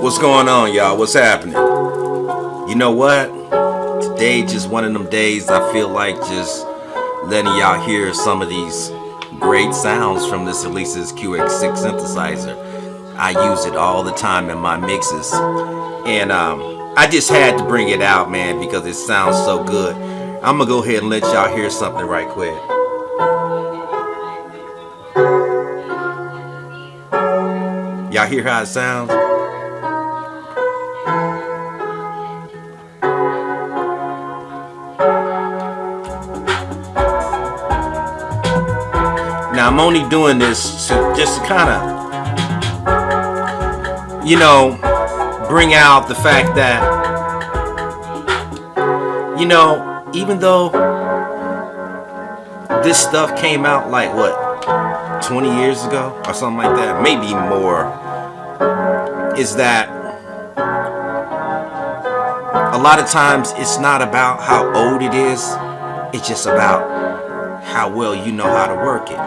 What's going on, y'all? What's happening? You know what? Today just one of them days I feel like just letting y'all hear some of these great sounds from this Alesis QS6 synthesizer. I use it all the time in my mixes. And um, I just had to bring it out, man, because it sounds so good. I'm gonna go ahead and let y'all hear something right quick. Y'all hear how it sounds? Now I'm only doing this to just kind of, you know, bring out the fact that, you know, even though this stuff came out like what, 20 years ago or something like that, maybe more, is that a lot of times it's not about how old it is, it's just about how well you know how to work it.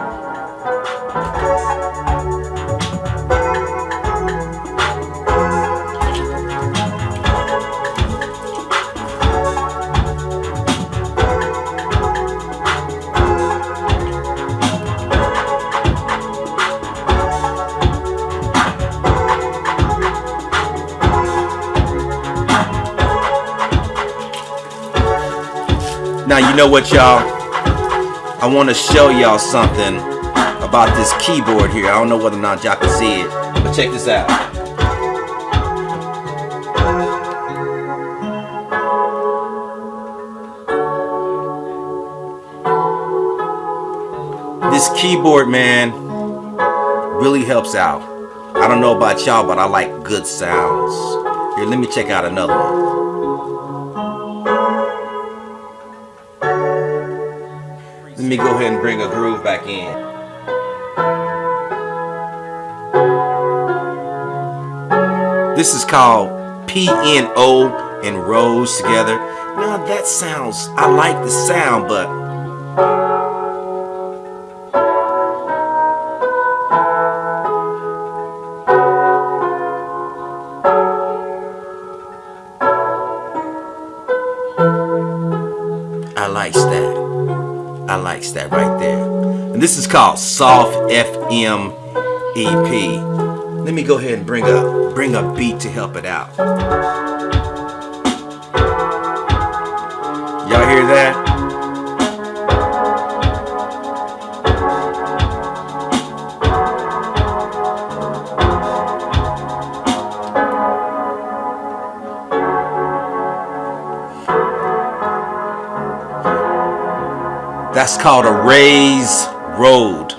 Now you know what y'all, I want to show y'all something about this keyboard here. I don't know whether or not y'all can see it, but check this out. This keyboard, man, really helps out. I don't know about y'all, but I like good sounds. Here, let me check out another one. Me go ahead and bring a groove back in. This is called PNO and Rhodes together. Now that sounds, I like the sound, but I likes that. I likes that right there. And this is called Soft FM EP. Let me go ahead and bring a bring a beat to help it out. Y'all hear that? That's called a raised road.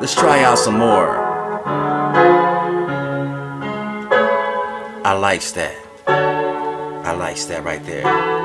Let's try out some more. I likes that. I likes that right there.